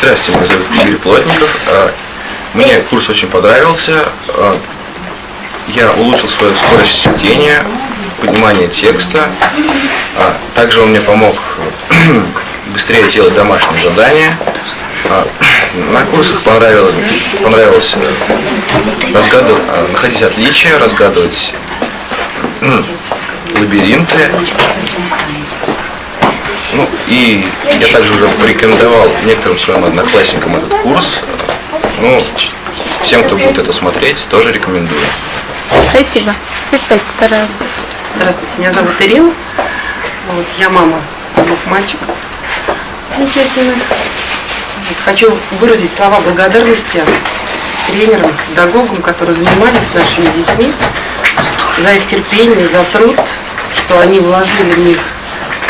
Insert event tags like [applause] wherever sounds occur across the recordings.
Здравствуйте, меня зовут Игорь Плотников. А, Мне курс очень понравился. А, Я улучшил свою скорость чтения, понимание текста. А, Также он мне помог [clears throat] быстрее делать домашние задания. [clears throat] На курсах понравилось, понравилось э, разгадывать, находить отличия, разгадывать лабиринты. Ну, и я также уже порекомендовал некоторым своим одноклассникам этот курс. Ну, всем, кто будет это смотреть, тоже рекомендую. Спасибо. Представьте, пожалуйста. Здравствуйте, меня зовут Ирина. Вот, я мама двух мальчиков. Замечательных. Хочу выразить слова благодарности тренерам, педагогам, которые занимались с нашими детьми, за их терпение, за труд, что они вложили в них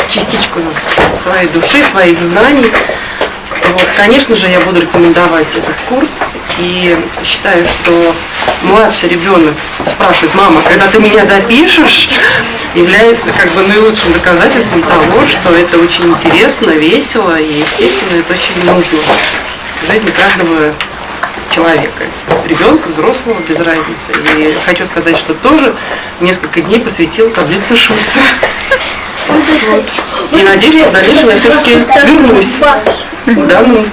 частичку своей души, своих знаний. Вот, конечно же, я буду рекомендовать этот курс и считаю, что младший ребенок спрашивает, мама, когда ты меня запишешь, [laughs] является как бы наилучшим доказательством того, что это очень интересно, весело и, естественно, это очень нужно в жизни каждого человека, ребенка, взрослого, без разницы. И хочу сказать, что тоже несколько дней посвятил таблице Шульца. [laughs] Вот. И надеюсь, что в дальнейшем я все-таки вернусь в данную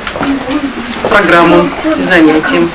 программу и занятиям.